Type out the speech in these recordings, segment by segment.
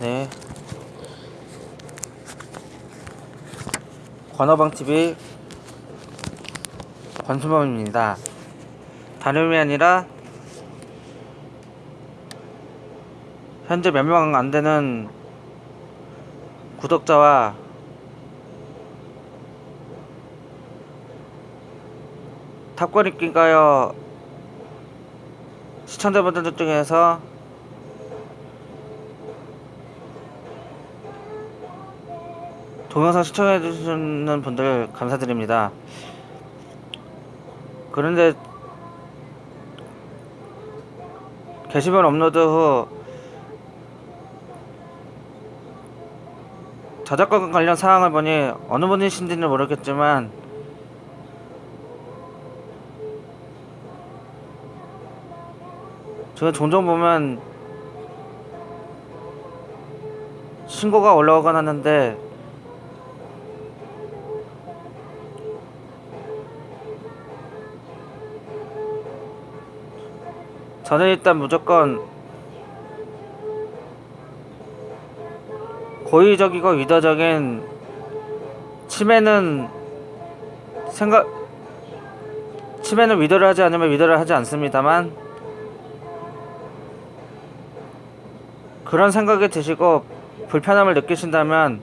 네. 관어방 TV 권순범입니다. 다름이 아니라 현재 몇 명 안 되는 구독자와 탑권입기가요 시청자분들 중에서 동영상 시청해주시는 분들 감사드립니다. 그런데 게시물 업로드 후 저작권 관련 사항을 보니 어느 분이신지는 모르겠지만 제가 종종 보면 신고가 올라오곤 하는데 저는 일단 무조건 고의적이고 의도적인 침해는 생각 침해는 위도를 하지 않으면 위도를 하지 않습니다만 그런 생각이 드시고 불편함을 느끼신다면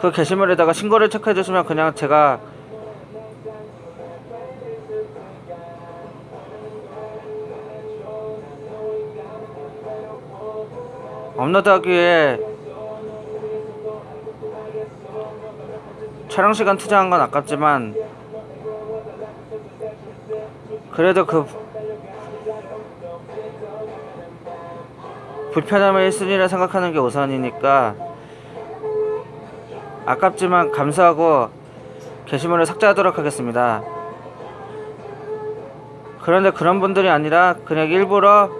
그 게시물에다가 신고를 체크해 주시면 그냥 제가 업로드하기에 촬영 시간 투자한 건 아깝지만 그래도 그 불편함을 1순위라 생각하는 게 우선이니까 아깝지만 감사하고 게시물을 삭제하도록 하겠습니다. 그런데 그런 분들이 아니라 그냥 일부러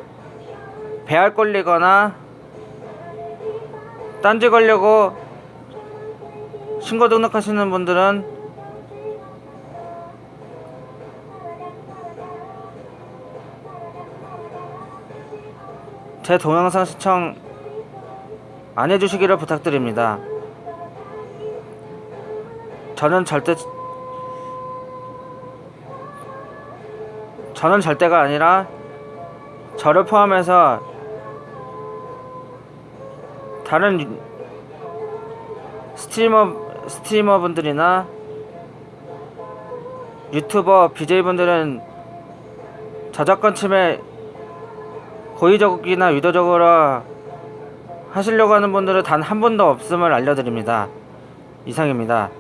배알 꼴리거나 딴지 걸려고 신고 등록하시는 분들은 제 동영상 시청 안 해주시기를 부탁드립니다. 저는 절대 저는 절대가 아니라 저를 포함해서 다른 유- 스트리머 스트리머 분들이나 유튜버 BJ 분들은 저작권 침해 고의적이나 의도적으로 하시려고 하는 분들은 단한 분도 없음을 알려드립니다. 이상입니다.